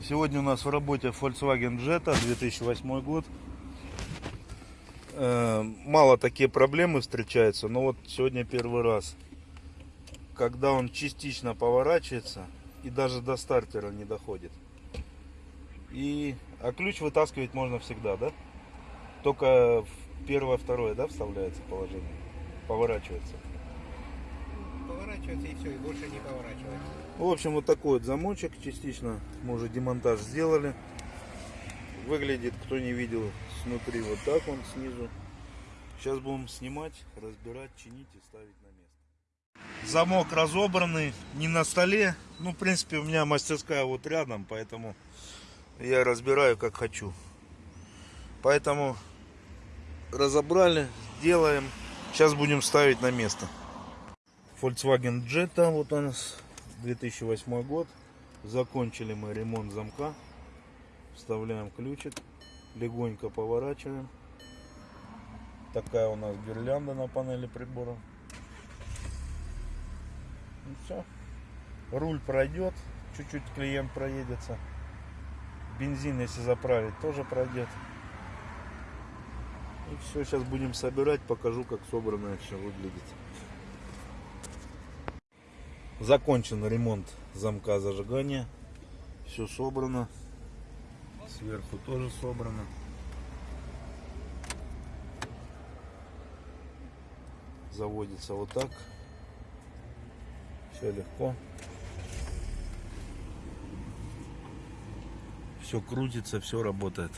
Сегодня у нас в работе Volkswagen Jetta 2008 год. Э, Мало такие проблемы встречаются, но вот сегодня первый раз. Когда он частично поворачивается и даже до стартера не доходит. И, а ключ вытаскивать можно всегда, да? Только первое, второе, да, вставляется положение? Поворачивается. Поворачивается и все, и больше не поворачивается. В общем, вот такой вот замочек частично. Мы уже демонтаж сделали. Выглядит, кто не видел, снутри вот так он снизу. Сейчас будем снимать, разбирать, чинить и ставить на место. Замок разобранный, не на столе. Ну, в принципе, у меня мастерская вот рядом, поэтому я разбираю как хочу. Поэтому разобрали, делаем. Сейчас будем ставить на место. Volkswagen Jetta, вот у нас 2008 год. Закончили мы ремонт замка. Вставляем ключик, легонько поворачиваем. Такая у нас гирлянда на панели прибора. И все. Руль пройдет, чуть-чуть клиент проедется. Бензин, если заправить, тоже пройдет. И все, сейчас будем собирать, покажу, как собранное все выглядит. Закончен ремонт замка зажигания. Все собрано. Сверху тоже собрано. Заводится вот так. Все легко. Все крутится, все работает.